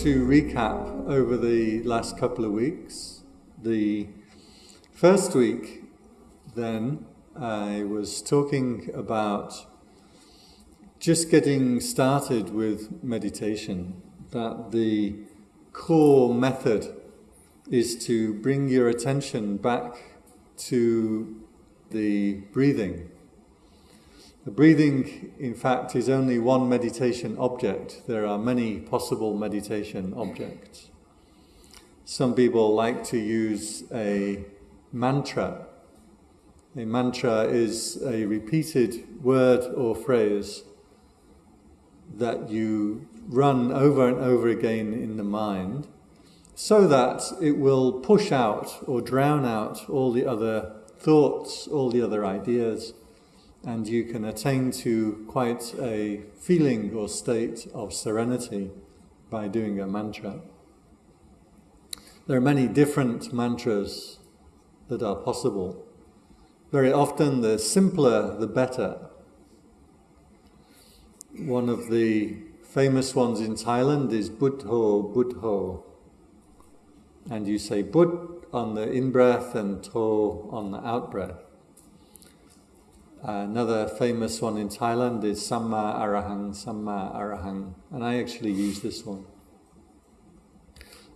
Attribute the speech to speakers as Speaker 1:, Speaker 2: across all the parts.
Speaker 1: To recap over the last couple of weeks, the first week then I was talking about just getting started with meditation, that the core method is to bring your attention back to the breathing the breathing, in fact, is only one meditation object. There are many possible meditation objects. Some people like to use a mantra. A mantra is a repeated word or phrase that you run over and over again in the mind so that it will push out or drown out all the other thoughts, all the other ideas and you can attain to quite a feeling or state of serenity by doing a mantra. There are many different mantras that are possible. Very often, the simpler the better. One of the famous ones in Thailand is Buddho Buddho. And you say Bud on the in breath and To on the out breath. Another famous one in Thailand is Samma Arahang, Samma Arahang, and I actually use this one.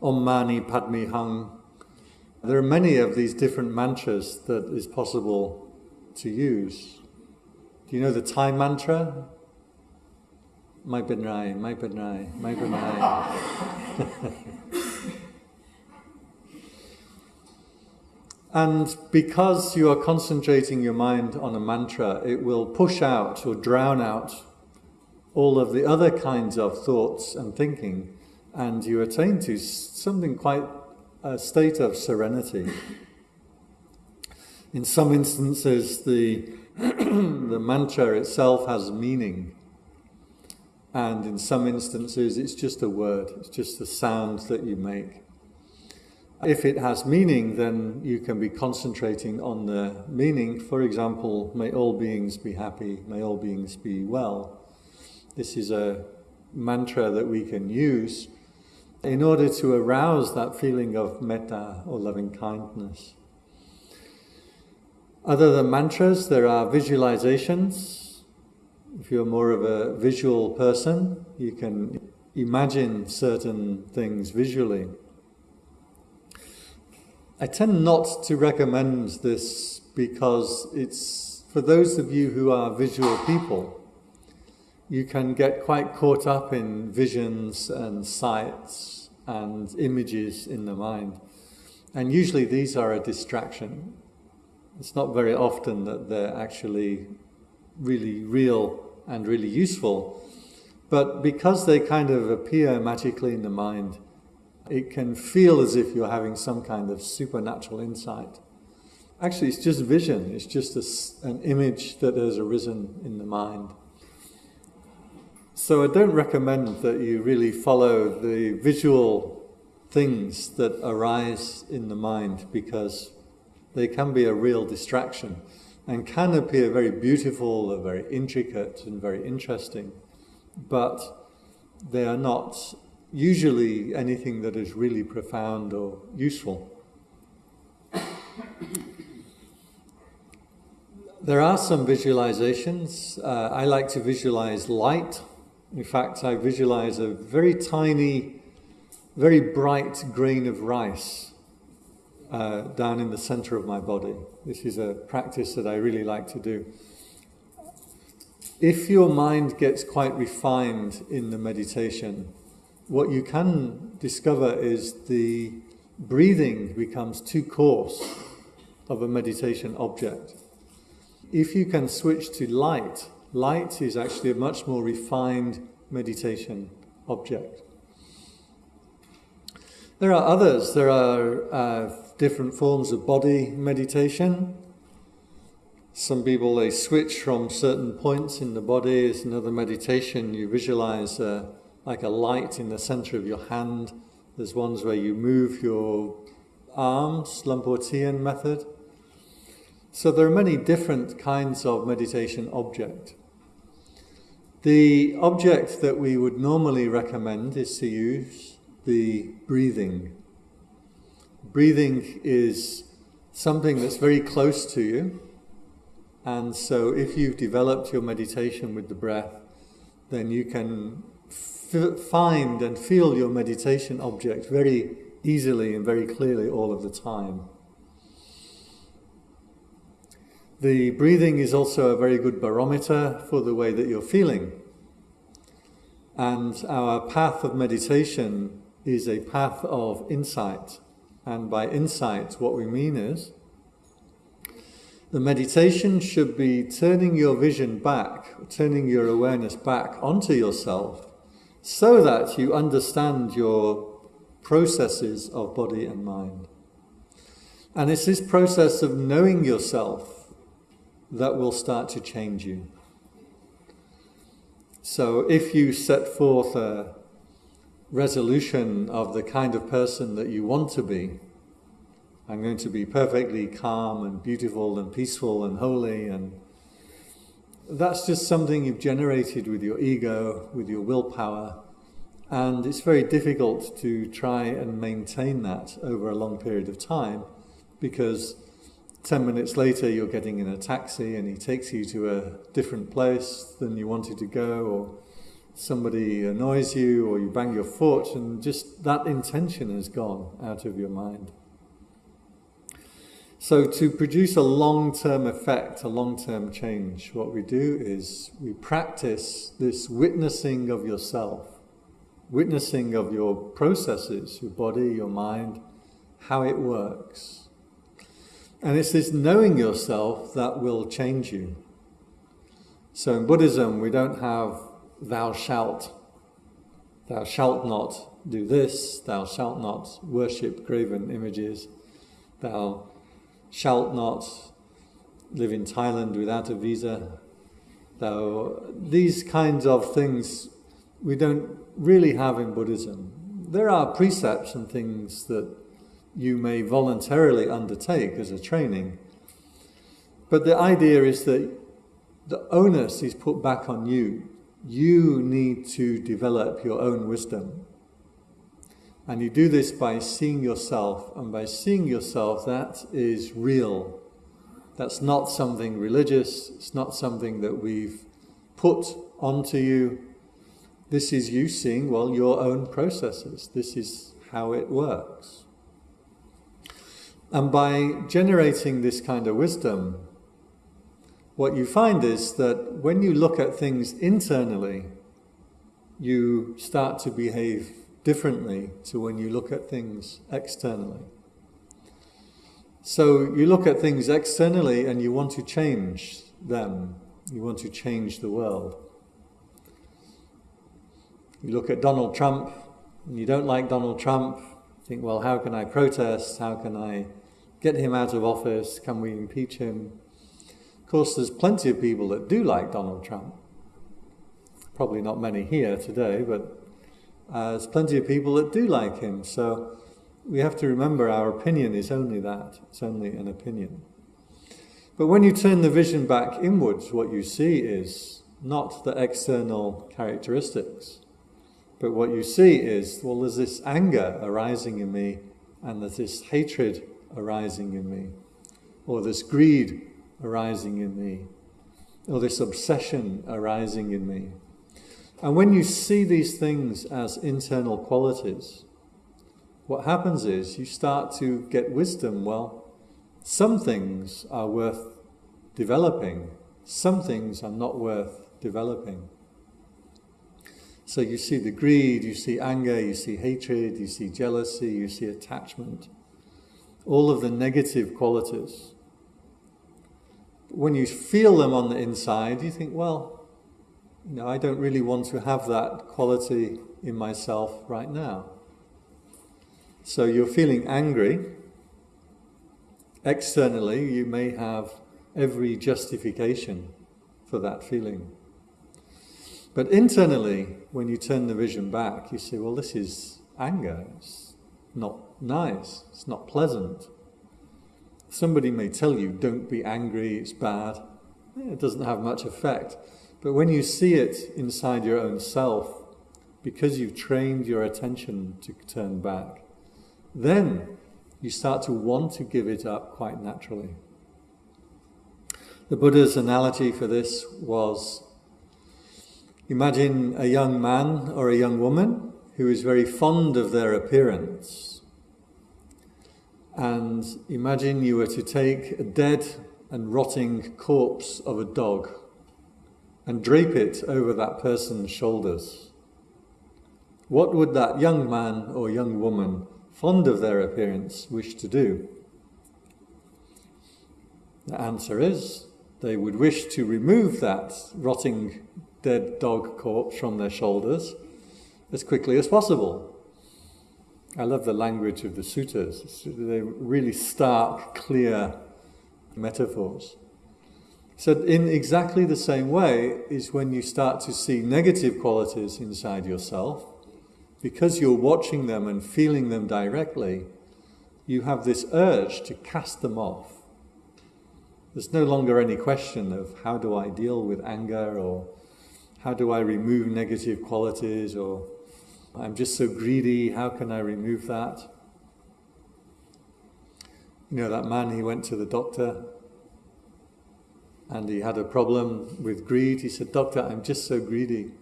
Speaker 1: Om Mani Padme Hung. There are many of these different mantras that is possible to use. Do you know the Thai mantra? Mai Pen Rai, Mai Pen Rai, Mai Pen Rai. And because you are concentrating your mind on a mantra, it will push out or drown out all of the other kinds of thoughts and thinking, and you attain to something quite a state of serenity. In some instances, the, the mantra itself has meaning, and in some instances, it's just a word, it's just a sound that you make. If it has meaning, then you can be concentrating on the meaning. For example, may all beings be happy, may all beings be well. This is a mantra that we can use in order to arouse that feeling of metta or loving kindness. Other than mantras, there are visualizations. If you're more of a visual person, you can imagine certain things visually. I tend not to recommend this because it's for those of you who are visual people, you can get quite caught up in visions and sights and images in the mind. And usually these are a distraction. It's not very often that they're actually really real and really useful. But because they kind of appear magically in the mind, it can feel as if you're having some kind of supernatural insight. Actually, it's just vision, it's just a, an image that has arisen in the mind. So I don't recommend that you really follow the visual things that arise in the mind because they can be a real distraction and can appear very beautiful or very intricate and very interesting, but they are not usually anything that is really profound or useful. There are some visualizations. Uh, I like to visualize light. In fact, I visualize a very tiny, very bright grain of rice uh, down in the center of my body. This is a practice that I really like to do. If your mind gets quite refined in the meditation, what you can discover is the breathing becomes too coarse of a meditation object. If you can switch to light, light is actually a much more refined meditation object. There are others. There are uh, different forms of body meditation. Some people they switch from certain points in the body. It's another meditation. You visualize uh, like a light in the center of your hand. There's ones where you move your arms, Lampo-Tian method. So there are many different kinds of meditation object. The object that we would normally recommend is to use the breathing. Breathing is something that's very close to you. And so if you've developed your meditation with the breath, then you can find and feel your meditation object very easily and very clearly all of the time. The breathing is also a very good barometer for the way that you're feeling. And our path of meditation is a path of insight. And by insight, what we mean is the meditation should be turning your vision back, turning your awareness back onto yourself, so that you understand your processes of body and mind. And it's this process of knowing yourself that will start to change you. So if you set forth a resolution of the kind of person that you want to be, I'm going to be perfectly calm and beautiful and peaceful and holy and that's just something you've generated with your ego, with your willpower, and it's very difficult to try and maintain that over a long period of time because 10 minutes later you're getting in a taxi and he takes you to a different place than you wanted to go or somebody annoys you or you bang your foot and just that intention has gone out of your mind. So to produce a long-term effect, a long-term change, what we do is we practice this witnessing of yourself, witnessing of your processes, your body, your mind, how it works. And it's this knowing yourself that will change you. So in Buddhism, we don't have thou shalt. Thou shalt not do this, thou shalt not worship graven images, thou shalt not live in Thailand without a visa. Thou, these kinds of things we don't really have in Buddhism. There are precepts and things that you may voluntarily undertake as a training. But the idea is that the onus is put back on you. You need to develop your own wisdom. And you do this by seeing yourself, and by seeing yourself, that is real. That's not something religious, it's not something that we've put onto you. This is you seeing, well, your own processes. This is how it works. And by generating this kind of wisdom, what you find is that when you look at things internally, you start to behave differently to when you look at things externally. So you look at things externally and you want to change them, you want to change the world. You look at Donald Trump and you don't like Donald Trump, think, well, how can I protest? How can I get him out of office? Can we impeach him? Of course, there's plenty of people that do like Donald Trump. Probably not many here today, but uh, there's plenty of people that do like him. So we have to remember our opinion is only that, it's only an opinion. But when you turn the vision back inwards, what you see is not the external characteristics, but what you see is, well, there's this anger arising in me, and there's this hatred arising in me, or this greed arising in me, or this obsession arising in me. And when you see these things as internal qualities, what happens is you start to get wisdom. Well, some things are worth developing, some things are not worth developing. So you see the greed, you see anger, you see hatred, you see jealousy, you see attachment, all of the negative qualities. When you feel them on the inside, you think, well, you know, I don't really want to have that quality in myself right now. So you're feeling angry. Externally, you may have every justification for that feeling. But internally, when you turn the vision back, you say, well, this is anger. It's not nice. It's not pleasant. Somebody may tell you, don't be angry, it's bad. It doesn't have much effect. But when you see it inside your own self, because you've trained your attention to turn back, then you start to want to give it up quite naturally. The Buddha's analogy for this was imagine a young man or a young woman who is very fond of their appearance. And imagine you were to take a dead and rotting corpse of a dog and drape it over that person's shoulders. What would that young man or young woman, fond of their appearance, wish to do? The answer is they would wish to remove that rotting dead dog corpse from their shoulders as quickly as possible. I love the language of the suttas. They're really stark, clear metaphors. So, in exactly the same way, is when you start to see negative qualities inside yourself, because you're watching them and feeling them directly, you have this urge to cast them off. There's no longer any question of how do I deal with anger or how do I remove negative qualities or I'm just so greedy, how can I remove that? You know, that man, he went to the doctor and he had a problem with greed. He said, Doctor, I'm just so greedy.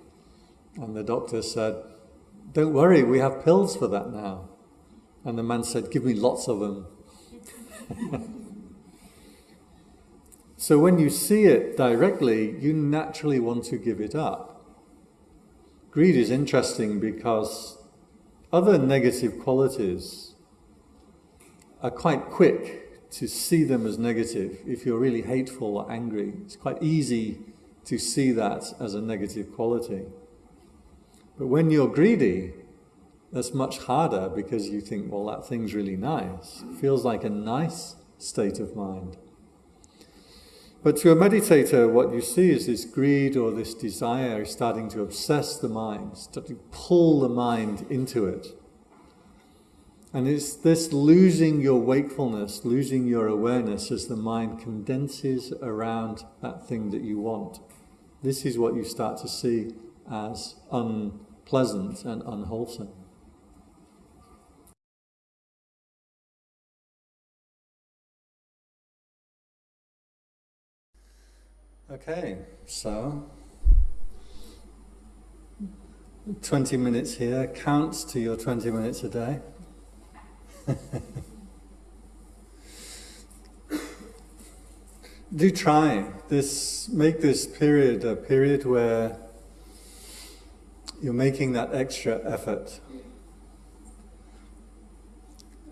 Speaker 1: And the doctor said, Don't worry, we have pills for that now. And the man said, Give me lots of them. so when you see it directly, you naturally want to give it up. Greed is interesting because other negative qualities are quite quick to see them as negative. If you're really hateful or angry, it's quite easy to see that as a negative quality. But when you're greedy, that's much harder because you think, well, that thing's really nice. It feels like a nice state of mind. But to a meditator, what you see is this greed or this desire is starting to obsess the mind, starting to pull the mind into it. And it's this losing your wakefulness, losing your awareness as the mind condenses around that thing that you want. This is what you start to see as unpleasant and unwholesome. Okay, so 20 minutes here counts to your 20 minutes a day. Do try this, make this period a period where you're making that extra effort.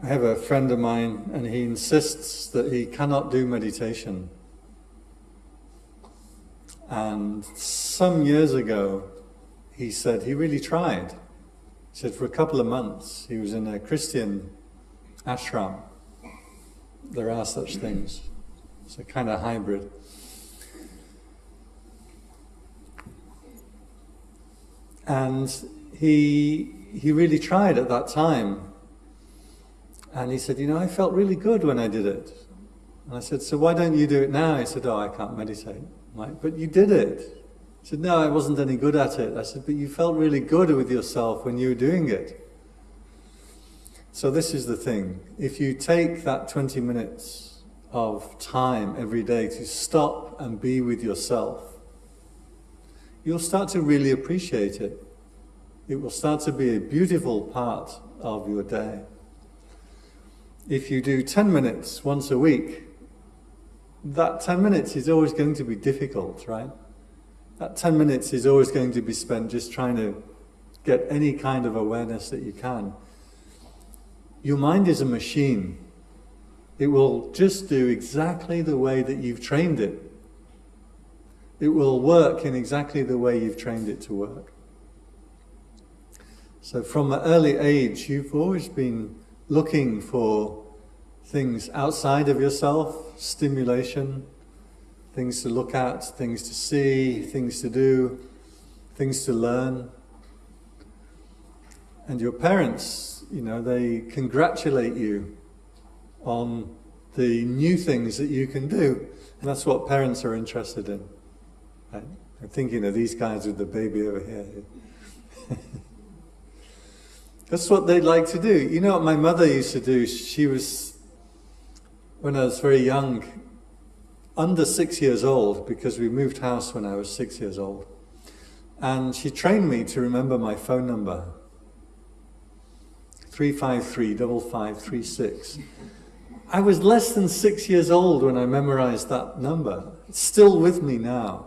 Speaker 1: I have a friend of mine and he insists that he cannot do meditation. And some years ago, he said he really tried. He said for a couple of months he was in a Christian ashram. There are such things. It's a kind of hybrid. And he, he really tried at that time. And he said, You know, I felt really good when I did it. And I said, So why don't you do it now? He said, Oh, I can't meditate. I'm like, but you did it. He said, No, I wasn't any good at it. I said, But you felt really good with yourself when you were doing it. So this is the thing. If you take that 20 minutes of time every day to stop and be with yourself, you'll start to really appreciate it. It will start to be a beautiful part of your day. If you do 10 minutes once a week, that 10 minutes is always going to be difficult, right? That 10 minutes is always going to be spent just trying to get any kind of awareness that you can. Your mind is a machine. It will just do exactly the way that you've trained it. It will work in exactly the way you've trained it to work. So from an early age, you've always been looking for things outside of yourself, stimulation, things to look at, things to see, things to do, things to learn. And your parents you know, they congratulate you on the new things that you can do. And that's what parents are interested in. Right? I'm thinking of these guys with the baby over here. That's what they'd like to do. You know what my mother used to do? She was, when I was very young, under six years old, because we moved house when I was six years old. And she trained me to remember my phone number 353 5536. I was less than six years old when I memorized that number. It's still with me now.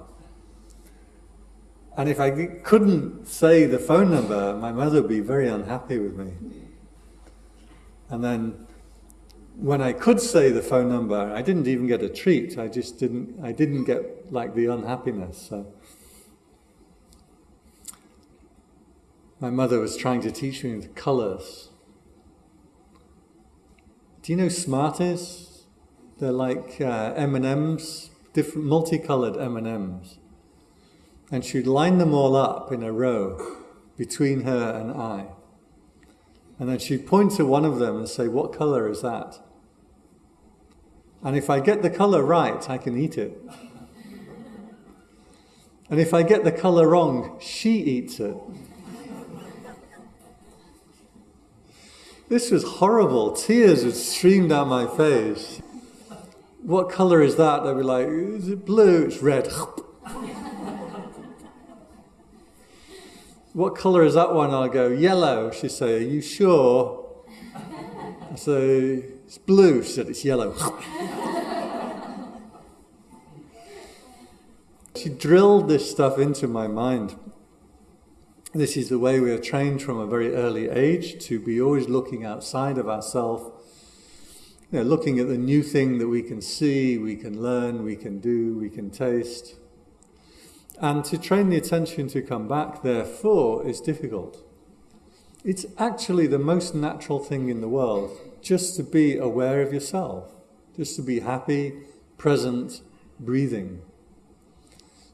Speaker 1: And if I couldn't say the phone number, my mother would be very unhappy with me. And then when I could say the phone number, I didn't even get a treat. I just didn't, I didn't get like the unhappiness. So my mother was trying to teach me the colors. Do you know Smarties? They're like uh, M&Ms, different multicolored M&Ms and she'd line them all up in a row between her and I. And then she'd point to one of them and say, What color is that? And if I get the color right, I can eat it. And if I get the color wrong, she eats it. This was horrible. Tears would stream down my face. What color is that? I'd be like, Is it blue? It's red. what colour is that one? I'll go, yellow. She'd say, are you sure? I say, it's blue. She said, it's yellow. she drilled this stuff into my mind. This is the way we are trained from a very early age to be always looking outside of ourselves, you know, looking at the new thing that we can see, we can learn, we can do, we can taste. And to train the attention to come back, therefore, is difficult. It's actually the most natural thing in the world just to be aware of yourself, just to be happy, present, breathing.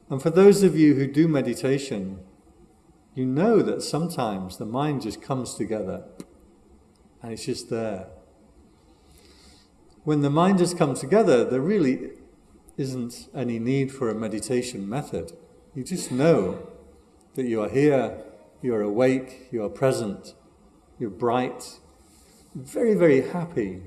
Speaker 1: And for those of you who do meditation, you know that sometimes the mind just comes together and it's just there. When the mind has come together, there really isn't any need for a meditation method. You just know that you are here, you are awake, you are present, you're bright, very, very happy.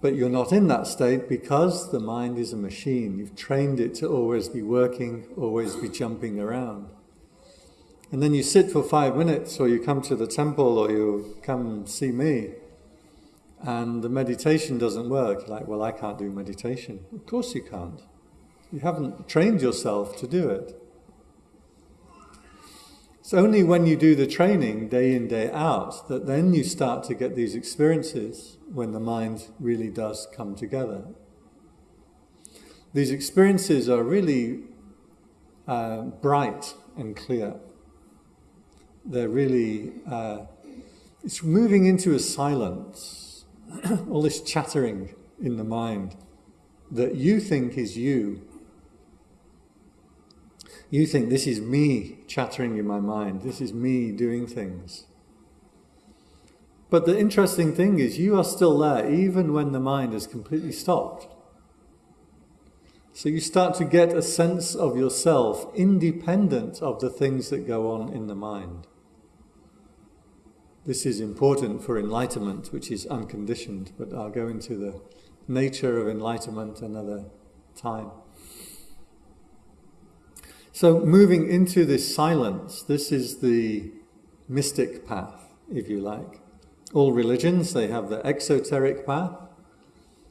Speaker 1: But you're not in that state because the mind is a machine. You've trained it to always be working, always be jumping around. And then you sit for five minutes, or you come to the temple, or you come see me, and the meditation doesn't work. You're like, well, I can't do meditation. Of course you can't. You haven't trained yourself to do it. It's only when you do the training day in, day out, that then you start to get these experiences when the mind really does come together. These experiences are really uh, bright and clear. They're really, uh, it's moving into a silence, all this chattering in the mind that you think is you you think this is me chattering in my mind, this is me doing things. But the interesting thing is, you are still there even when the mind has completely stopped. So you start to get a sense of yourself independent of the things that go on in the mind. This is important for enlightenment, which is unconditioned, but I'll go into the nature of enlightenment another time. So, moving into this silence, this is the mystic path, if you like. All religions, they have the exoteric path,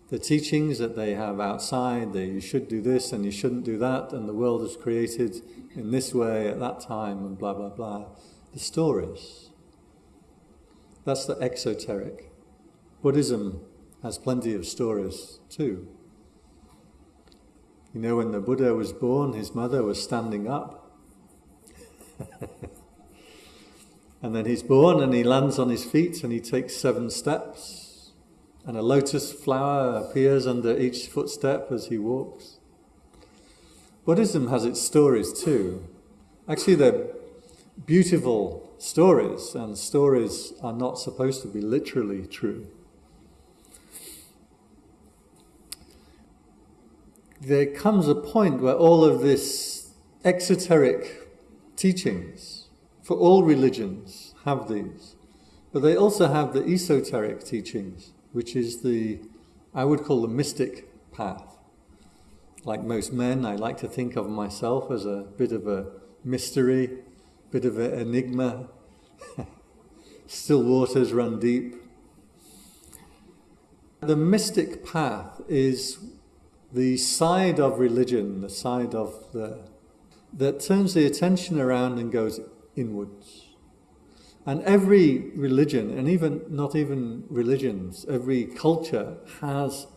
Speaker 1: the teachings that they have outside, that you should do this and you shouldn't do that, and the world is created in this way at that time, and blah, blah, blah. The stories. That's the exoteric. Buddhism has plenty of stories too. You know, when the Buddha was born, his mother was standing up. and then he's born and he lands on his feet and he takes seven steps. And a lotus flower appears under each footstep as he walks. Buddhism has its stories too. Actually, they're beautiful stories, and stories are not supposed to be literally true. There comes a point where all of this exoteric teachings for all religions have these, but they also have the esoteric teachings, which is the, I would call the mystic path. Like most men, I like to think of myself as a bit of a mystery, bit of an enigma. Still waters run deep. The mystic path is the side of religion, the side of the that turns the attention around and goes inwards. And every religion, and even not even religions, every culture has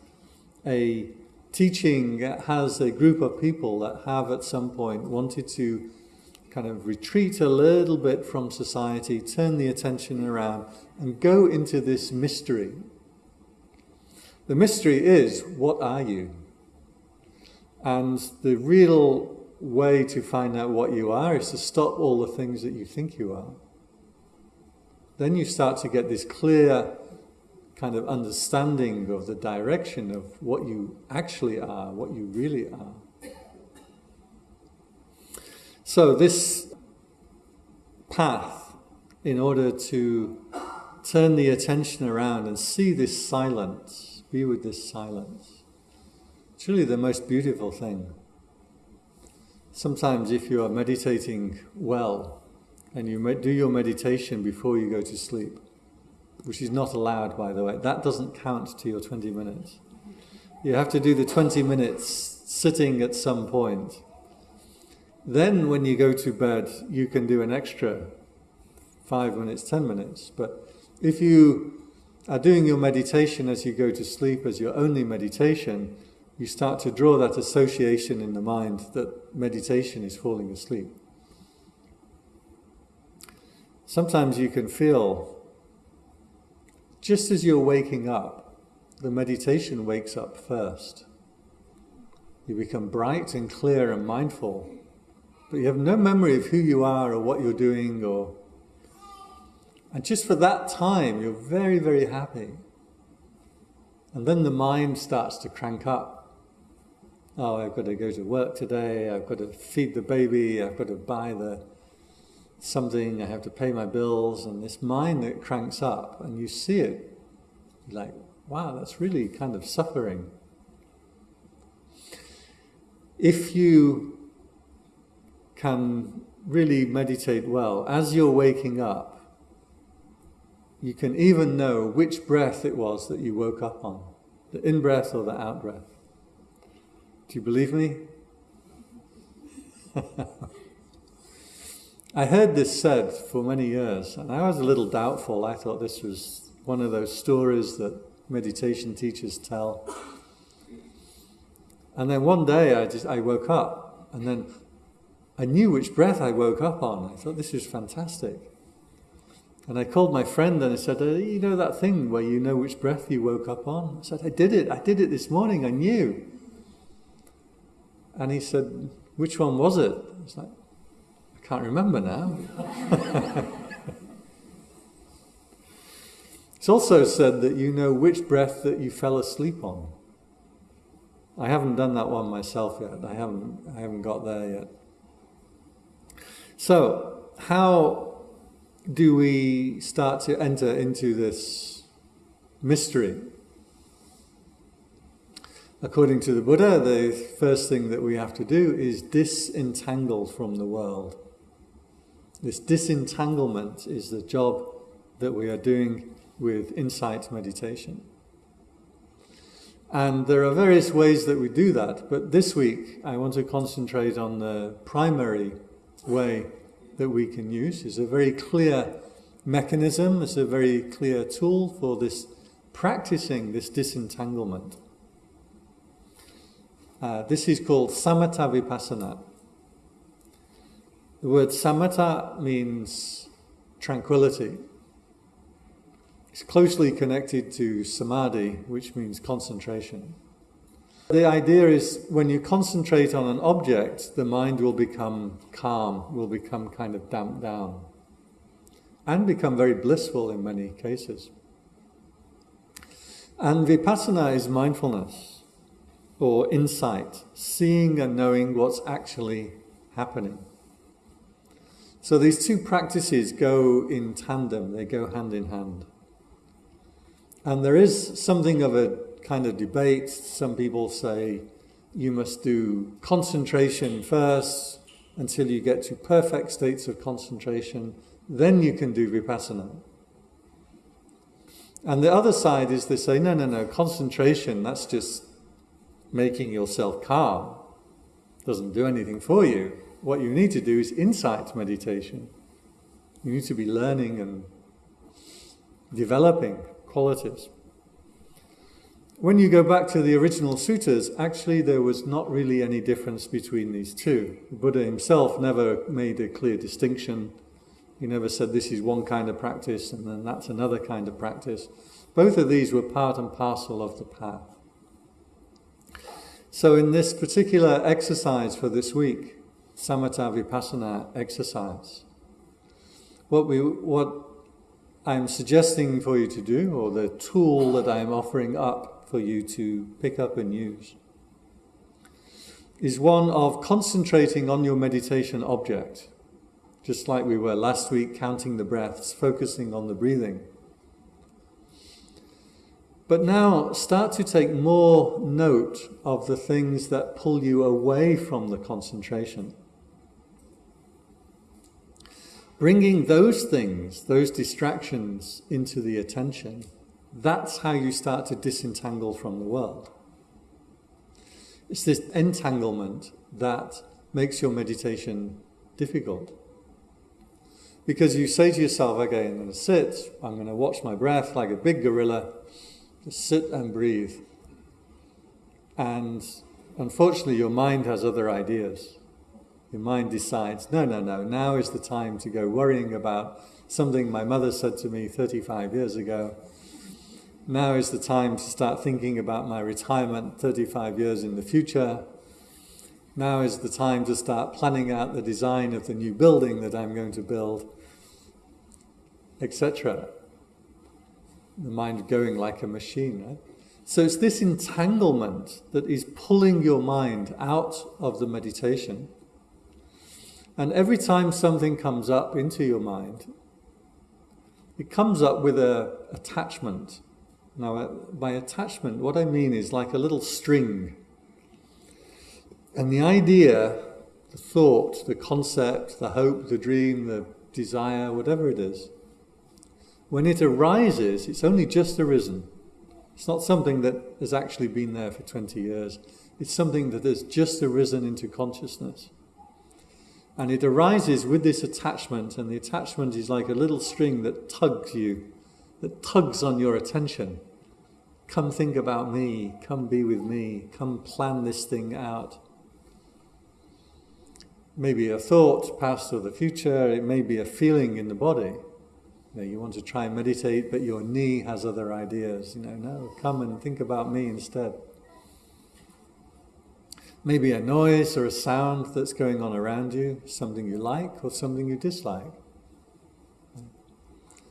Speaker 1: a teaching, has a group of people that have at some point wanted to kind of retreat a little bit from society, turn the attention around, and go into this mystery the mystery is, what are you? And the real way to find out what you are is to stop all the things that you think you are. Then you start to get this clear kind of understanding of the direction of what you actually are, what you really are. So, this path, in order to turn the attention around and see this silence, be with this silence. Really the most beautiful thing. Sometimes, if you are meditating well and you do your meditation before you go to sleep, which is not allowed, by the way, that doesn't count to your 20 minutes. You have to do the 20 minutes sitting at some point. Then, when you go to bed, you can do an extra five minutes, 10 minutes. But if you are doing your meditation as you go to sleep as your only meditation, you start to draw that association in the mind that meditation is falling asleep. Sometimes you can feel, just as you're waking up, the meditation wakes up first. You become bright and clear and mindful, but you have no memory of who you are or what you're doing or and just for that time, you're very, very happy. And then the mind starts to crank up. Oh, I've got to go to work today. I've got to feed the baby. I've got to buy the something. I have to pay my bills. And this mind that cranks up, and you see it, like, wow, that's really kind of suffering. If you can really meditate well, as you're waking up, you can even know which breath it was that you woke up on the in breath or the out breath. Do you believe me? I heard this said for many years, and I was a little doubtful. I thought this was one of those stories that meditation teachers tell. And then one day I just I woke up, and then I knew which breath I woke up on. I thought this is fantastic. And I called my friend and I said, uh, You know that thing where you know which breath you woke up on? I said, I did it. I did it this morning. I knew. And he said, Which one was it? I was like, I can't remember now. it's also said that you know which breath that you fell asleep on. I haven't done that one myself yet. I haven't, I haven't got there yet. So, how do we start to enter into this mystery? According to the Buddha, the first thing that we have to do is disentangle from the world. This disentanglement is the job that we are doing with insight meditation. And there are various ways that we do that, but this week I want to concentrate on the primary way that we can use. It's a very clear mechanism, it's a very clear tool for this practicing this disentanglement. Uh, this is called samatha vipassana. The word samatha means tranquility. It's closely connected to samadhi, which means concentration. The idea is when you concentrate on an object, the mind will become calm, will become kind of damped down, and become very blissful in many cases. And vipassana is mindfulness. Or insight, seeing and knowing what's actually happening. So these two practices go in tandem, they go hand in hand. And there is something of a kind of debate. Some people say you must do concentration first until you get to perfect states of concentration, then you can do vipassana. And the other side is they say, no, no, no, concentration, that's just making yourself calm. Doesn't do anything for you. What you need to do is insight meditation. You need to be learning and developing qualities. When you go back to the original suttas, actually there was not really any difference between these two. The Buddha himself never made a clear distinction. He never said this is one kind of practice and then that's another kind of practice. Both of these were part and parcel of the path. So in this particular exercise for this week, Samatha Vipassana exercise, what we what I'm suggesting for you to do, or the tool that I'm offering up for you to pick up and use is one of concentrating on your meditation object, just like we were last week, counting the breaths, focusing on the breathing. But now start to take more note of the things that pull you away from the concentration. Bringing those things, those distractions, into the attention that's how you start to disentangle from the world. It's this entanglement that makes your meditation difficult. Because you say to yourself, okay, I'm going to sit, I'm going to watch my breath like a big gorilla, sit and breathe. And unfortunately, your mind has other ideas. Your mind decides, no, no, no, now is the time to go worrying about something my mother said to me 35 years ago now is the time to start thinking about my retirement 35 years in the future. Now is the time to start planning out the design of the new building that I'm going to build, etc. The mind going like a machine, right? So it's this entanglement that is pulling your mind out of the meditation. And every time something comes up into your mind, it comes up with a attachment now, uh, by attachment, what I mean is like a little string. And the idea, the thought, the concept, the hope, the dream, the desire, whatever it is, when it arises, it's only just arisen. It's not something that has actually been there for 20 years. It's something that has just arisen into consciousness. And it arises with this attachment, and the attachment is like a little string that tugs you, that tugs on your attention. Come think about me, come be with me, come plan this thing out. Maybe a thought, past or the future, it may be a feeling in the body. You, know, you want to try and meditate, but your knee has other ideas. You know, no, come and think about me instead. Maybe a noise or a sound that's going on around you, something you like or something you dislike.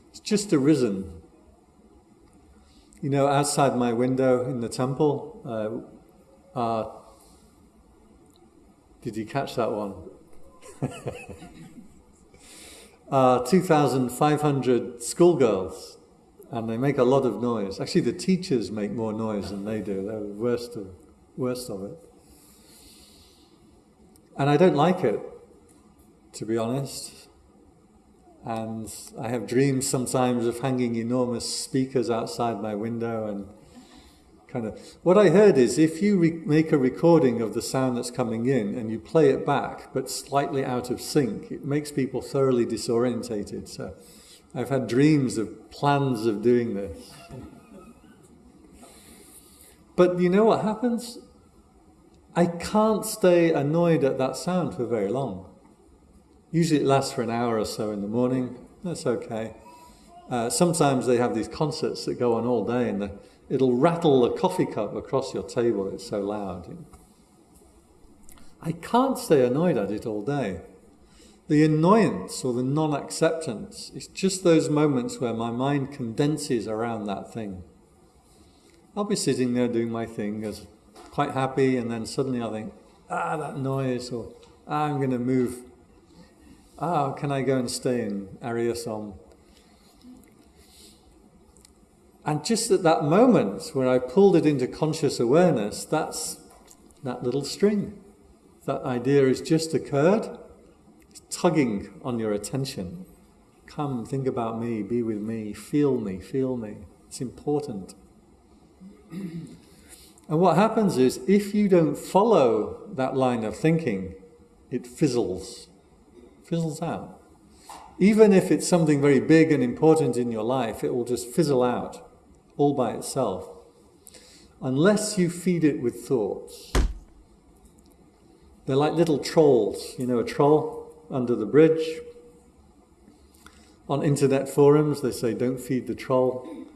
Speaker 1: It's just arisen you know, outside my window in the temple, uh, uh, did you catch that one? uh, 2,500 schoolgirls, and they make a lot of noise. Actually, the teachers make more noise than they do. They're the worst of, worst of it. And I don't like it, to be honest. And I have dreams sometimes of hanging enormous speakers outside my window and kind of. What I heard is if you make a recording of the sound that's coming in and you play it back, but slightly out of sync, it makes people thoroughly disorientated. So I've had dreams of plans of doing this. But you know what happens? I can't stay annoyed at that sound for very long. Usually it lasts for an hour or so in the morning. That's okay. Uh, sometimes they have these concerts that go on all day and the, it'll rattle the coffee cup across your table. It's so loud. I can't stay annoyed at it all day. The annoyance or the non acceptance is just those moments where my mind condenses around that thing. I'll be sitting there doing my thing as quite happy, and then suddenly I think, ah, that noise, or ah, I'm going to move. Ah, can I go and stay in Ariyasom? And just at that moment when I pulled it into conscious awareness, that's that little string. That idea has just occurred. It's tugging on your attention. Come, think about me, be with me, feel me, feel me. It's important. And what happens is, if you don't follow that line of thinking, it fizzles, fizzles out. Even if it's something very big and important in your life, it will just fizzle out all by itself. Unless you feed it with thoughts. They're like little trolls. You know, a troll under the bridge. On internet forums, they say, don't feed the troll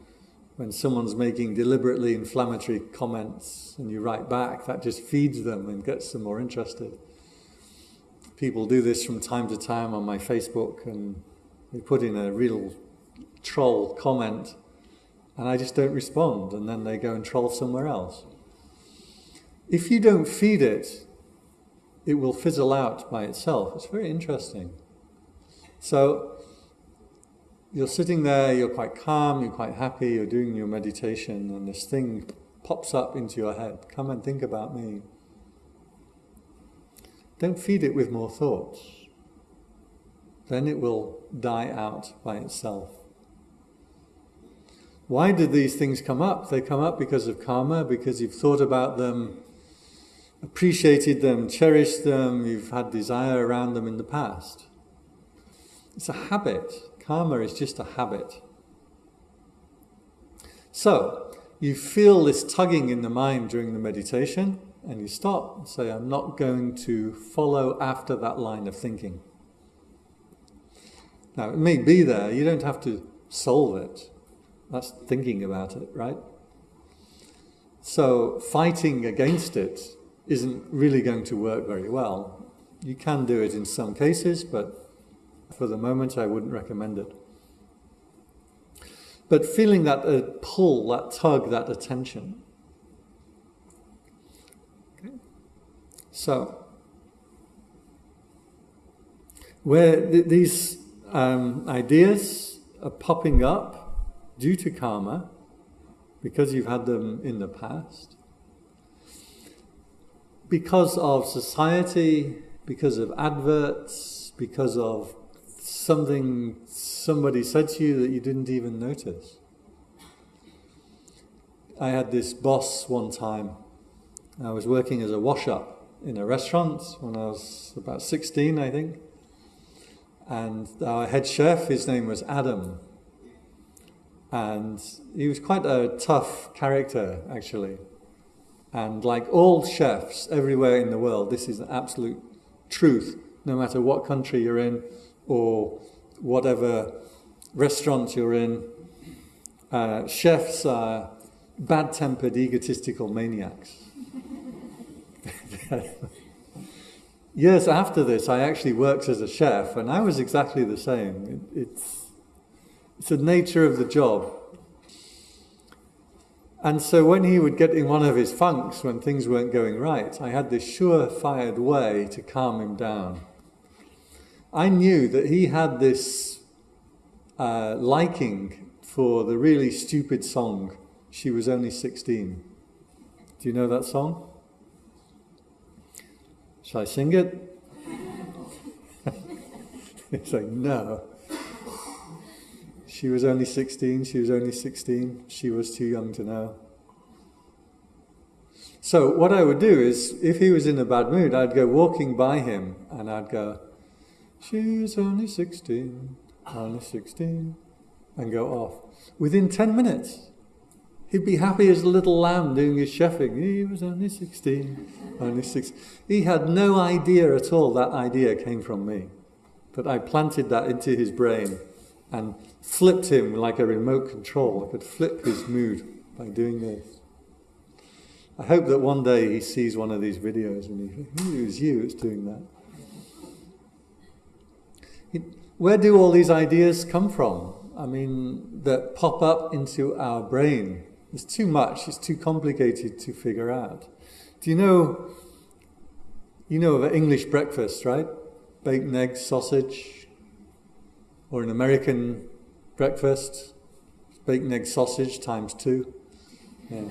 Speaker 1: when someone's making deliberately inflammatory comments and you write back, that just feeds them and gets them more interested. People do this from time to time on my Facebook and they put in a real troll comment and I just don't respond and then they go and troll somewhere else. If you don't feed it, it will fizzle out by itself. It's very interesting. So you're sitting there, you're quite calm, you're quite happy, you're doing your meditation, and this thing pops up into your head. Come and think about me. Don't feed it with more thoughts. Then it will die out by itself. Why did these things come up? They come up because of karma, because you've thought about them, appreciated them, cherished them, you've had desire around them in the past. It's a habit. Karma is just a habit. So, you feel this tugging in the mind during the meditation, and you stop and say, I'm not going to follow after that line of thinking. Now, it may be there, you don't have to solve it. That's thinking about it, right? So, fighting against it isn't really going to work very well. You can do it in some cases, but for the moment, I wouldn't recommend it. But feeling that uh, pull, that tug, that attention. Okay. So, where th these um, ideas are popping up due to karma, because you've had them in the past, because of society, because of adverts, because of something somebody said to you that you didn't even notice. I had this boss one time. I was working as a wash up in a restaurant when I was about 16, I think. And our head chef, his name was Adam. And he was quite a tough character, actually. And like all chefs everywhere in the world, this is an absolute truth, no matter what country you're in, or whatever restaurant you're in, uh, chefs are bad-tempered, egotistical maniacs. Years after this, I actually worked as a chef, and I was exactly the same. It, it's, it's the nature of the job. And so when he would get in one of his funks, when things weren't going right, I had this sure-fired way to calm him down. I knew that he had this uh, liking for the really stupid song, She Was Only 16. Do you know that song? Shall I sing it? He's like, no. She was only 16, she was only 16, she was too young to know. So what I would do is, if he was in a bad mood, I'd go walking by him and I'd go, She's only 16, only 16, and go off. Within 10 minutes, he'd be happy as a little lamb doing his chefing. He was only 16, only 6. He had no idea at all that idea came from me. But I planted that into his brain and flipped him like a remote control. I could flip his mood by doing this. I hope that one day he sees one of these videos and he thinks, hmm, it was you that's doing that. Where do all these ideas come from? I mean, that pop up into our brain. It's too much, it's too complicated to figure out. Do you know, you know of an English breakfast, right? Bacon, eggs, sausage, or an American breakfast, bacon, egg, sausage times two. Yeah.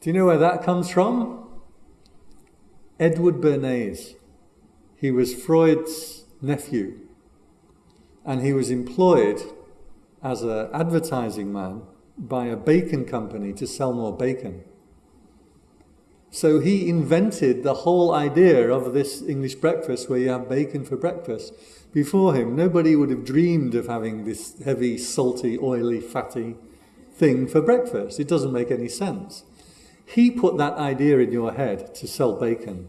Speaker 1: Do you know where that comes from? Edward Bernays. He was Freud's nephew, and he was employed as an advertising man by a bacon company to sell more bacon. So he invented the whole idea of this English breakfast where you have bacon for breakfast. Before him, nobody would have dreamed of having this heavy, salty, oily, fatty thing for breakfast. It doesn't make any sense. He put that idea in your head to sell bacon.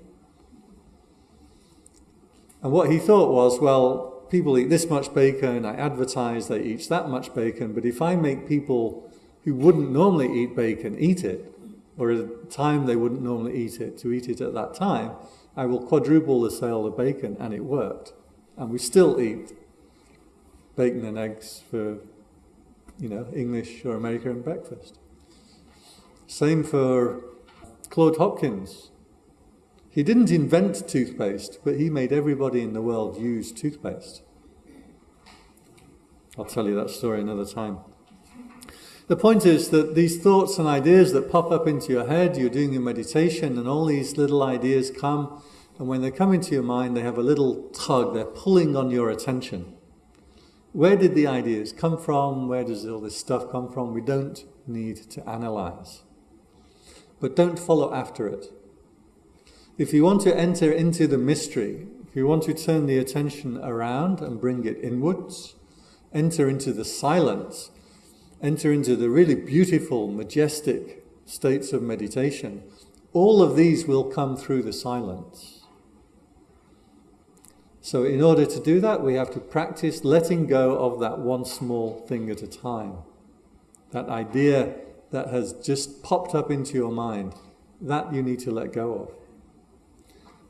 Speaker 1: And what he thought was, well, people eat this much bacon, I advertise they eat that much bacon, but if I make people who wouldn't normally eat bacon eat it, or at a time they wouldn't normally eat it, to eat it at that time, I will quadruple the sale of bacon, and it worked. And we still eat bacon and eggs for, you know, English or American breakfast. Same for Claude Hopkins. He didn't invent toothpaste, but he made everybody in the world use toothpaste. I'll tell you that story another time. The point is that these thoughts and ideas that pop up into your head, you're doing your meditation, and all these little ideas come, and when they come into your mind, they have a little tug, they're pulling on your attention. Where did the ideas come from? Where does all this stuff come from? We don't need to analyze. But don't follow after it. If you want to enter into the mystery, if you want to turn the attention around and bring it inwards, enter into the silence, enter into the really beautiful, majestic states of meditation, all of these will come through the silence. So, in order to do that, we have to practice letting go of that one small thing at a time. That idea that has just popped up into your mind, that you need to let go of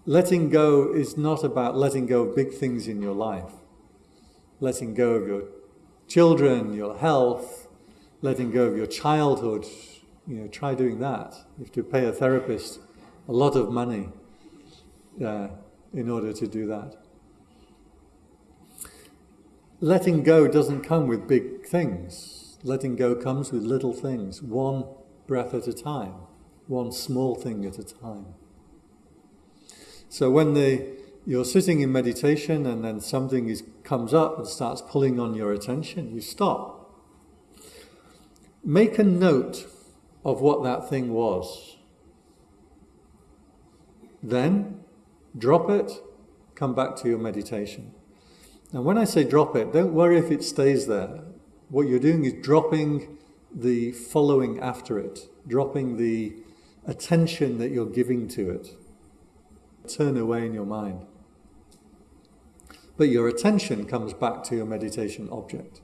Speaker 1: letting go is not about letting go of big things in your life. Letting go of your children, your health, letting go of your childhood. You know, try doing that. You have to pay a therapist a lot of money uh, in order to do that. Letting go doesn't come with big things. Letting go comes with little things, one breath at a time, one small thing at a time. So when the, you're sitting in meditation and then something is, comes up and starts pulling on your attention, you stop. Make a note of what that thing was. Then drop it, come back to your meditation. And when I say drop it, don't worry if it stays there. What you're doing is dropping the following after it, dropping the attention that you're giving to it turn away in your mind. But your attention comes back to your meditation object.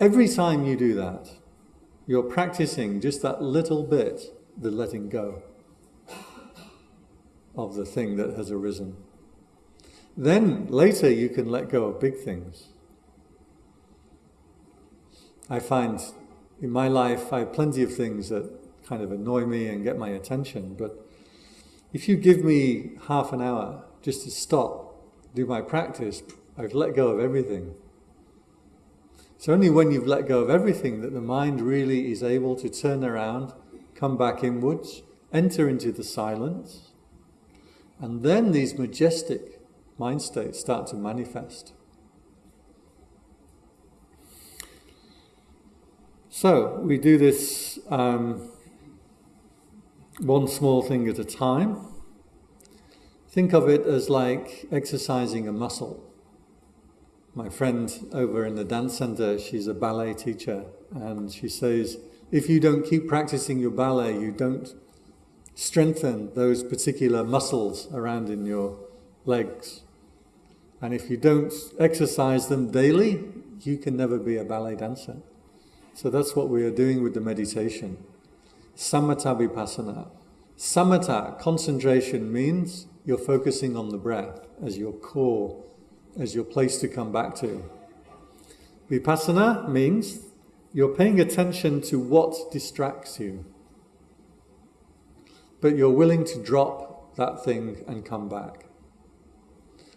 Speaker 1: Every time you do that, you're practicing just that little bit, the letting go of the thing that has arisen. Then later you can let go of big things. I find in my life I have plenty of things that kind of annoy me and get my attention, but if you give me half an hour just to stop, do my practice, I've let go of everything. It's only when you've let go of everything that the mind really is able to turn around, come back inwards, enter into the silence, and then these majestic mind states start to manifest. So we do this um, one small thing at a time. Think of it as like exercising a muscle. My friend over in the dance center, she's a ballet teacher, and she says, if you don't keep practicing your ballet, you don't strengthen those particular muscles around in your legs. And if you don't exercise them daily, you can never be a ballet dancer. So that's what we are doing with the meditation. Samatha vipassana. Samatha, concentration, means you're focusing on the breath as your core, as your place to come back to. Vipassana means you're paying attention to what distracts you. but you're willing to drop that thing and come back.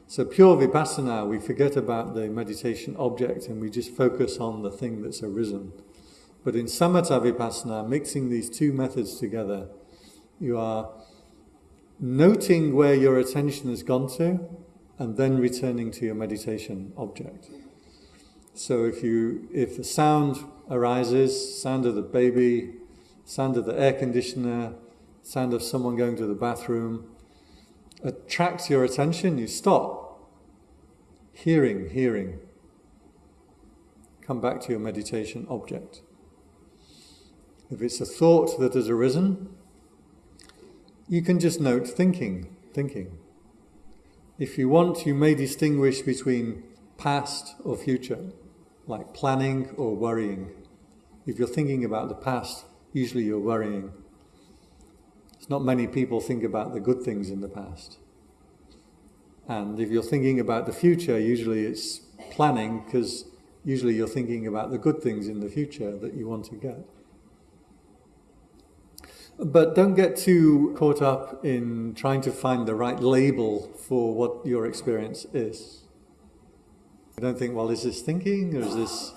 Speaker 1: So, pure vipassana, we forget about the meditation object and we just focus on the thing that's arisen. But in samatha vipassana, mixing these two methods together, you are noting where your attention has gone to and then returning to your meditation object. So if you if the sound arises, sound of the baby, sound of the air conditioner, sound of someone going to the bathroom, attracts your attention, you stop. Hearing, hearing. Come back to your meditation object. If it's a thought that has arisen, you can just note thinking, thinking. If you want, you may distinguish between past or future, like planning or worrying. If you're thinking about the past, usually you're worrying. It's not many people think about the good things in the past. And if you're thinking about the future, usually it's planning because usually you're thinking about the good things in the future that you want to get. But don't get too caught up in trying to find the right label for what your experience is. don't think, well, is this thinking or is this.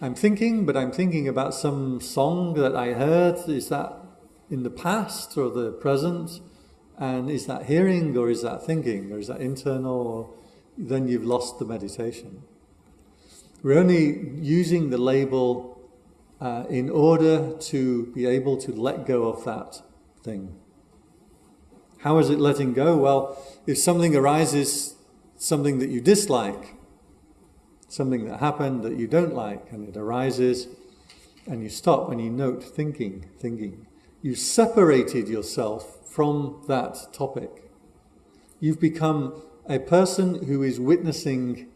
Speaker 1: I'm thinking, but I'm thinking about some song that I heard. Is that in the past or the present? And is that hearing or is that thinking or is that internal? Then you've lost the meditation. We're only using the label uh, in order to be able to let go of that thing. How is it letting go? Well, if something arises, something that you dislike, something that happened that you don't like, and it arises, and you stop and you note thinking, thinking. You separated yourself from that topic. You've become a person who is witnessing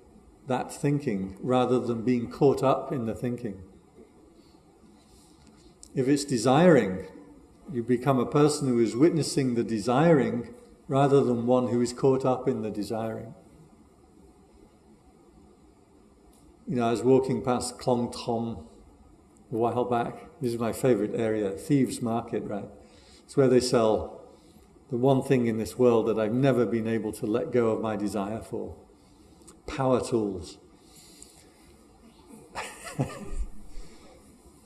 Speaker 1: that thinking rather than being caught up in the thinking. If it's desiring, you become a person who is witnessing the desiring rather than one who is caught up in the desiring. You know, I was walking past Klong Tom a while back. This is my favorite area, Thieves Market, right? It's where they sell the one thing in this world that I've never been able to let go of my desire for power tools.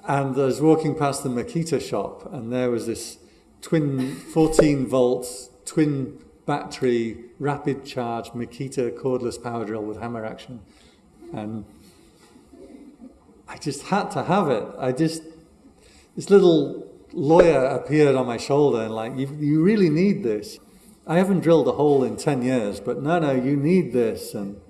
Speaker 1: And I was walking past the Makita shop, and there was this twin 14 volts, twin battery, rapid charge Makita cordless power drill with hammer action. And I just had to have it. I just, this little lawyer appeared on my shoulder and like, you, you really need this. I haven't drilled a hole in 10 years, but no, no, you need this. And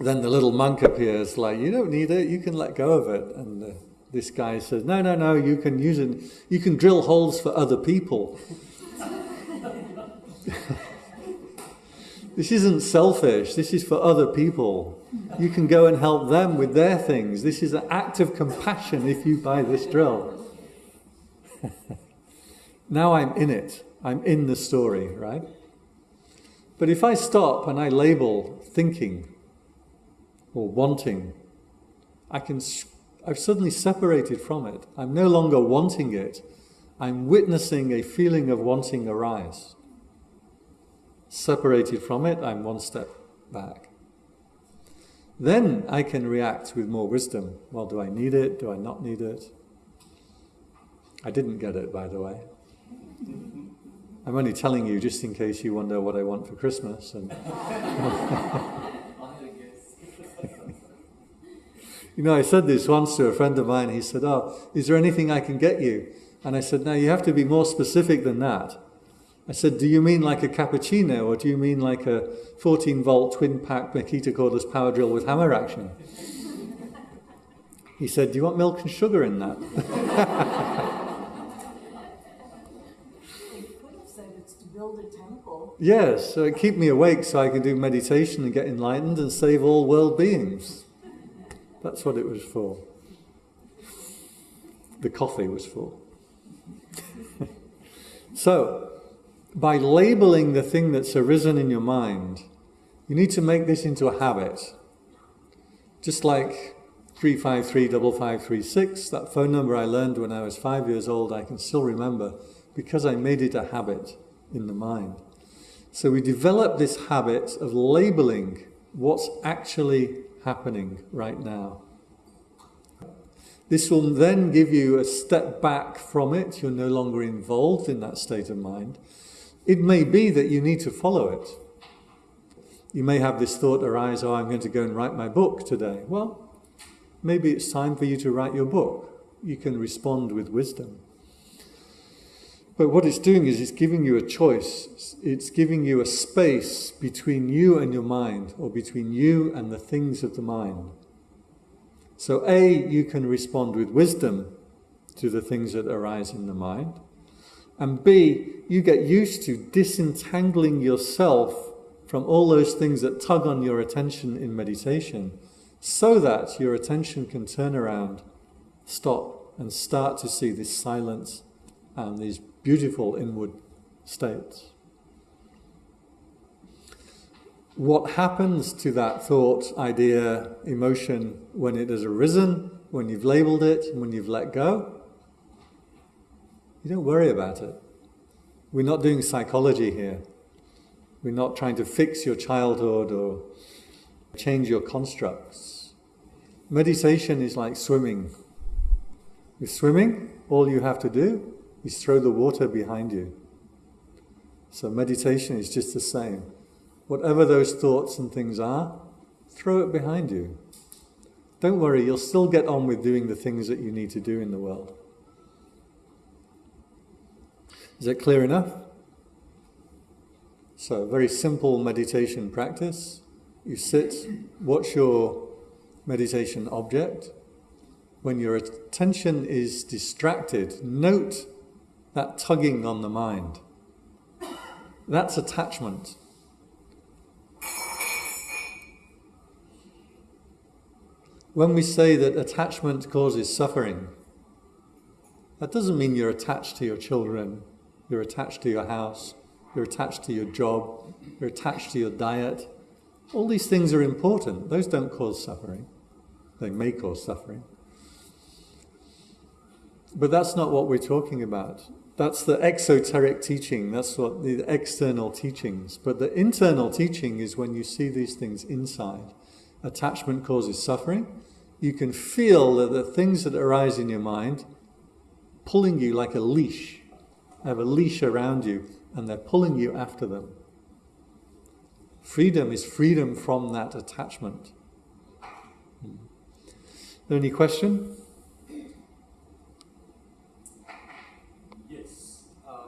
Speaker 1: then the little monk appears, like, you don't need it, you can let go of it. And uh, this guy says, no, no, no, you can use it, you can drill holes for other people. this isn't selfish, this is for other people. You can go and help them with their things. This is an act of compassion if you buy this drill. now I'm in it, I'm in the story, right? But if I stop and I label thinking, or wanting, I can, I've suddenly separated from it. I'm no longer wanting it. I'm witnessing a feeling of wanting arise. Separated from it, I'm one step back. Then I can react with more wisdom. Well, do I need it? Do I not need it? I didn't get it, by the way. I'm only telling you just in case you wonder what I want for Christmas. And You know, I said this once to a friend of mine. He said, Oh, is there anything I can get you? And I said, No, you have to be more specific than that. I said, Do you mean like a cappuccino or do you mean like a 14 volt twin pack Makita cordless power drill with hammer action? He said, Do you want milk and sugar in that? Yes, so keep me awake so I can do meditation and get enlightened and save all world beings. That's what it was for. The coffee was for. so, by labeling the thing that's arisen in your mind, you need to make this into a habit. Just like 353 that phone number I learned when I was five years old, I can still remember. because I made it a habit in the mind. So we develop this habit of labeling what's actually happening right now. This will then give you a step back from it. You're no longer involved in that state of mind. It may be that you need to follow it. You may have this thought arise, oh, I'm going to go and write my book today. Well, maybe it's time for you to write your book. You can respond with wisdom. But what it's doing is it's giving you a choice. It's giving you a space between you and your mind, or between you and the things of the mind. So, A, you can respond with wisdom to the things that arise in the mind. And B, you get used to disentangling yourself from all those things that tug on your attention in meditation so that your attention can turn around, stop, and start to see this silence and these beautiful inward states. What happens to that thought, idea, emotion when it has arisen, when you've labeled it, and when you've let go? You don't worry about it. We're not doing psychology here. We're not trying to fix your childhood or change your constructs. Meditation is like swimming. With swimming, all you have to do is throw the water behind you. So meditation is just the same. Whatever those thoughts and things are, throw it behind you. Don't worry, you'll still get on with doing the things that you need to do in the world. Is that clear enough? So, very simple meditation practice. You sit, watch your meditation object. When your attention is distracted, note that tugging on the mind. That's attachment. When we say that attachment causes suffering, that doesn't mean you're attached to your children, you're attached to your house, you're attached to your job, you're attached to your diet. All these things are important. Those don't cause suffering. They may cause suffering. But that's not what we're talking about. That's the exoteric teaching, that's what the external teachings. But the internal teaching is when you see these things inside. Attachment causes suffering. You can feel that the things that arise in your mind pulling you like a leash, have a leash around you, and they're pulling you after them. Freedom is freedom from that attachment. Hmm. Any question?